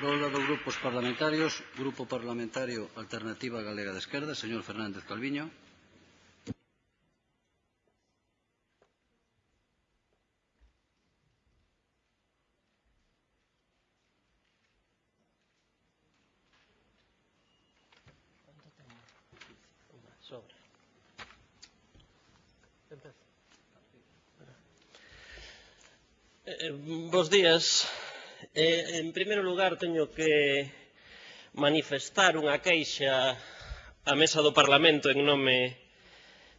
Rolda dos grupos parlamentarios. Grupo Parlamentario Alternativa Galega de Esquerda, señor Fernández Calviño. Eh, eh, bos días. Eh, en primeiro lugar, teño que manifestar unha queixa á mesa do Parlamento en nome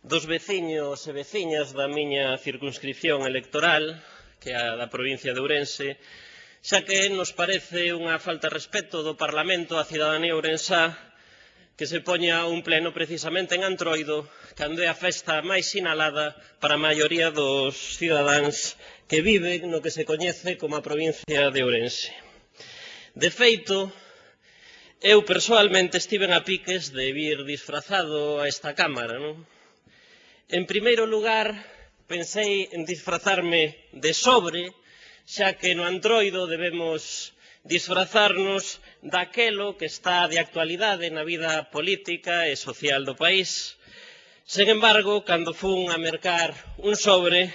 dos veciños e veciñas da miña circunscripción electoral, que é a da provincia de Ourense, xa que nos parece unha falta de respeto do Parlamento á cidadanía ourensá que se poña un pleno precisamente en Antroido, cando é a festa máis sinalada para a maioría dos cidadáns que viven no que se coñece como a provincia de Ourense. De feito, eu persoalmente estiven a piques de vir disfrazado a esta cámara. Non? En primeiro lugar, pensei en disfrazarme de sobre, xa que no antroido debemos disfrazarnos daquelo que está de actualidade na vida política e social do país. Sen embargo, cando fun a mercar un sobre,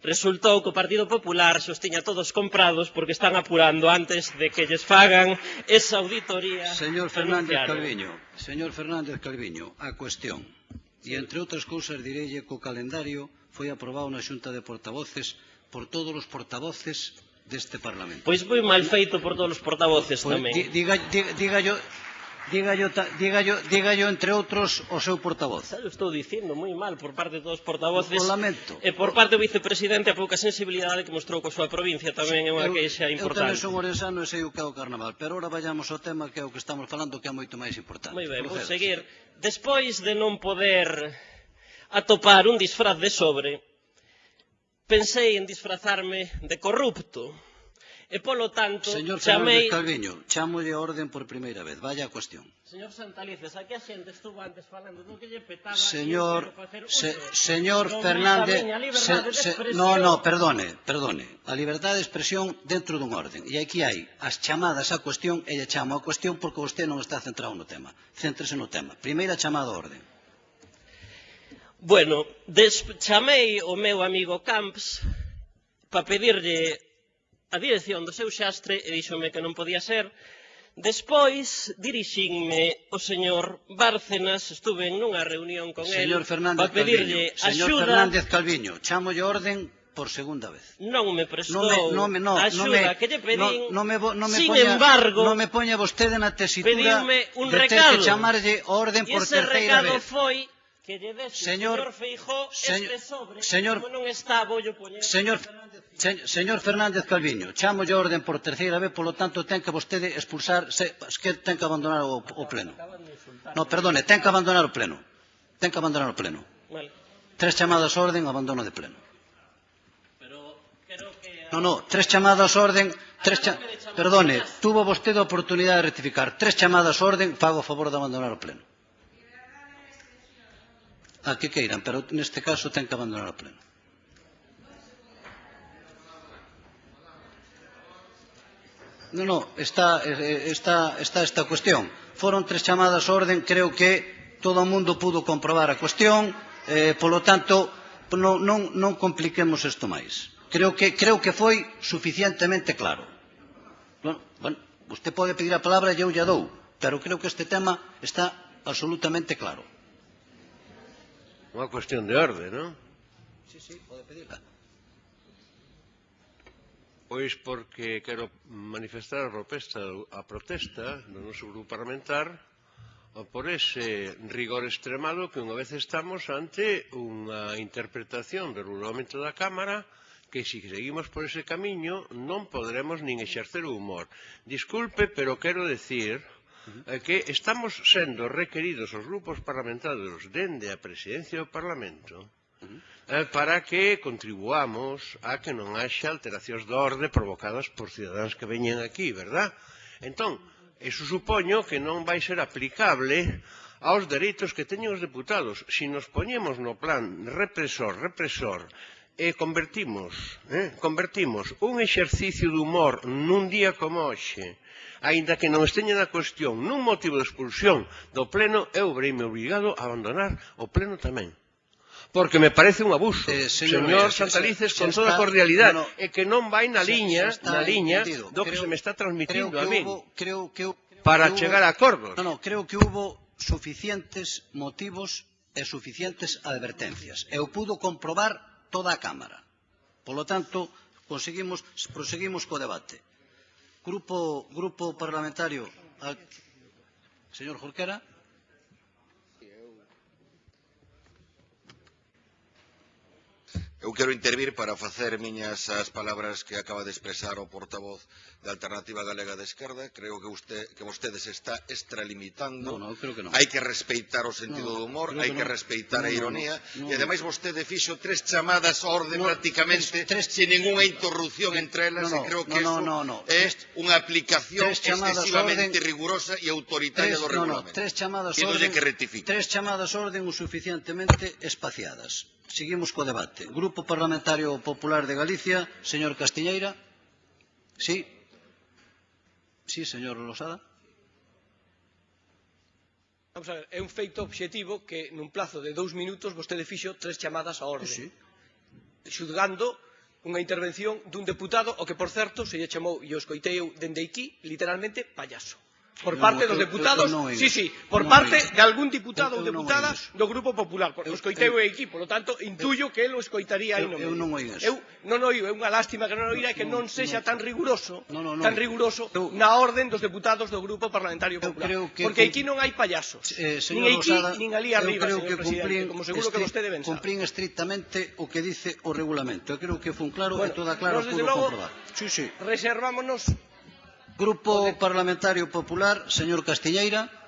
resultou que o Partido Popular xos tiña todos comprados porque están apurando antes de que lles fagan esa auditoría. Señor Fernández Calviño, señor Fernández Calviño, a cuestión. E entre outras cousas direlle que o calendario foi aprobado na Xunta de Portavoces por todos os portavoces deste Parlamento. Pois foi mal feito por todos os portavoces pois, tamén. Diga, diga, diga yo, Dígallo, dígallo, dígallo, entre outros, o seu portavoz. Xa estou dicindo moi mal por parte de todos os portavoces. O lamento. E por parte do vicepresidente a pouca sensibilidade que mostrou coa súa provincia tamén é unha queixa importante. Eu tamén son orensano e sei o que é o carnaval, pero ora vayamos ao tema que é o que estamos falando que é moito máis importante. Moi ben, vou seguir. Despois de non poder atopar un disfraz de sobre, pensei en disfrazarme de corrupto. E, polo tanto, Señor chamei... Señor Calviño, chamolle orden por primeira vez. Vaya a cuestión. Señor Santalices, aquí a xente estuvo antes falando do que lle petaba... Señor, se, señor no Fernández... Se, se, no, no, perdone, perdone. A liberdade de expresión dentro dun orden. E aquí hai as chamadas á cuestión e lle chamo a cuestión porque vostede non está centrado no tema. Céntrese no tema. Primeira chamada a orden. Bueno, des, chamei o meu amigo Camps para pedirlle a dirección do seu xastre e díxome que non podía ser. Despois dirixinme o señor Bárcenas, estuve nunha reunión con señor él para pedirlle Calviño, señor axuda. Señor Fernández Calviño, chamo orden por segunda vez. Non me prestou non me, non me, no, axuda no me, que lle pedín, no, no me, no me sin poña, embargo... Non me poña vostede na tesitura un de ter recado. ter que chamarlle orden por terceira vez. E ese recado foi que lle dese señor, señor Feijó señor, este sobre, señor, como non está, bollo poñer. Señor, se, señor Fernández Calviño, chamo a orden por terceira vez, polo tanto ten que vostede expulsar, se, que ten que abandonar o, o pleno. No, perdone, ten que abandonar o pleno. Ten que abandonar o pleno. Vale. Tres chamadas a orden, abandono de pleno. Pero creo que... No, no, tres chamadas a orden, tres cha... Perdone, tuvo vostede a oportunidade de rectificar. Tres chamadas a orden, fago a favor de abandonar o pleno a que queiran, pero neste caso ten que abandonar o pleno. Non, non, está, está, está esta cuestión. Foron tres chamadas a orden, creo que todo o mundo pudo comprobar a cuestión, eh, polo tanto, non, non, non compliquemos isto máis. Creo que, creo que foi suficientemente claro. Bueno, bueno, usted pode pedir a palabra e eu lle dou, pero creo que este tema está absolutamente claro. Una cuestión de orde, non? Sí, sí, pode pedirla. Pois porque quero manifestar a protesta, a protesta do noso grupo parlamentar por ese rigor extremado que unha vez estamos ante unha interpretación do regulamento da Cámara que se si seguimos por ese camiño non poderemos nin exercer o humor. Disculpe, pero quero decir Eh, que estamos sendo requeridos os grupos parlamentarios dende a presidencia do Parlamento eh, para que contribuamos a que non haxa alteracións de orde provocadas por cidadáns que veñen aquí, verdad? Entón, eso supoño que non vai ser aplicable aos dereitos que teñen os deputados. Se si nos poñemos no plan represor, represor, e convertimos, eh, convertimos un exercicio de humor nun día como hoxe, aínda que non esteña na cuestión nun motivo de expulsión do pleno, eu vereime obrigado a abandonar o pleno tamén. Porque me parece un abuso, eh, señor, señor eh, Santalices, se, se, con se toda está, cordialidade, no, no, e que non vai na liña, na liña do creo, que se me está transmitindo a mí, hubo, creo que, para creo, chegar a acordos. No, no, creo que hubo suficientes motivos e suficientes advertencias. Eu pudo comprobar toda a Cámara. Polo tanto, conseguimos, proseguimos co debate. Grupo, grupo parlamentario... Al, señor Jorquera. Eu quero intervir para facer miñas as palabras que acaba de expresar o portavoz da Alternativa Galega de Esquerda. Creo que, usted, que vostede se está extralimitando. No, no, creo que no. Hai que respeitar o sentido no, do humor, hai que, que respeitar no, a ironía. No, no, no. E ademais vostede fixo tres chamadas a orde no, prácticamente tres, tres, sin ninguna interrupción entre elas. No, no, e creo que no, no, no, no. é unha aplicación excesivamente orden, rigurosa e autoritaria tres, do regulamento. No, no, tres chamadas orden, que rectifique. Tres chamadas orden o suficientemente espaciadas. Seguimos co debate. Grupo Parlamentario Popular de Galicia, señor Castiñeira. Sí. Sí, señor Losada. Vamos a ver, é un feito obxectivo que nun plazo de dous minutos vostede fixo tres chamadas á orde. Sí. Xudgando unha intervención dun deputado, o que, por certo, se lle chamou, e o escoitei eu dende aquí, literalmente, payaso por parte dos deputados, eu, eu, eu non, sí, sí, por parte de algún diputado ou deputada do Grupo Popular, porque eu, escoitei eu, aquí, polo tanto, intuyo que el o escoitaría eu, eu non oído. Eu non oído, é unha lástima que non oíra e que non sexa tan riguroso, tan riguroso eu, na orden dos deputados do Grupo Parlamentario Popular, que, porque aquí non hai payasos, eh, nin aquí, Rosada, nin ali arriba, creo que cumplín, como seguro que vostede ben sabe. Cumplín estrictamente o que dice o regulamento, eu creo que fun claro bueno, e toda clara, pudo comprobar. Sí, sí. Reservámonos Grupo Parlamentario Popular, señor Castiñeira.